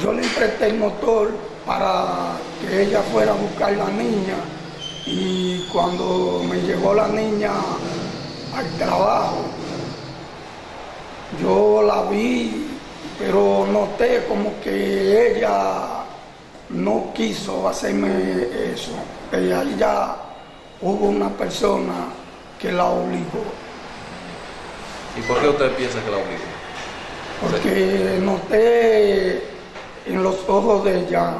yo le presté el motor para que ella fuera a buscar la niña y cuando me llegó la niña al trabajo, yo la vi, pero noté como que ella no quiso hacerme eso, ahí ya hubo una persona que la obligó, ¿Y por qué usted piensa que la obligó? porque noté en los ojos de ella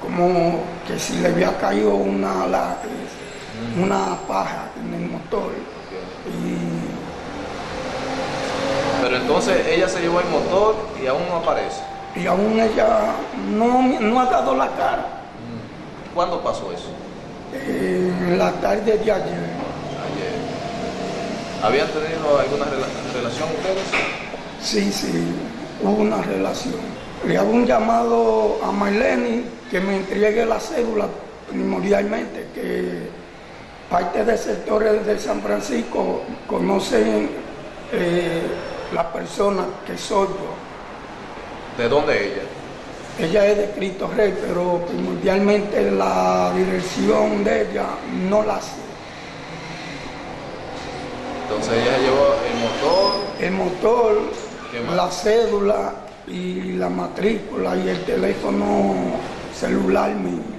como que si le había caído una, la- una paja en el motor. Y Pero entonces ella se llevó el motor y aún no aparece. y aún ella no, no ha dado la cara. ¿Cuándo pasó eso? Eh, en la tarde de ayer, Ayer. ¿Habían tenido alguna rela- relación ustedes? sí, sí, hubo una relación. Le hago un llamado a Marlene que me entregue la cédula primordialmente, que parte de sectores de San Francisco conocen eh, la persona que soy yo. ¿De dónde ella? Ella es de Cristo Rey, pero primordialmente la dirección de ella no la sé. Entonces ella llevó el motor. El motor, la cédula y la matrícula y el teléfono celular mío.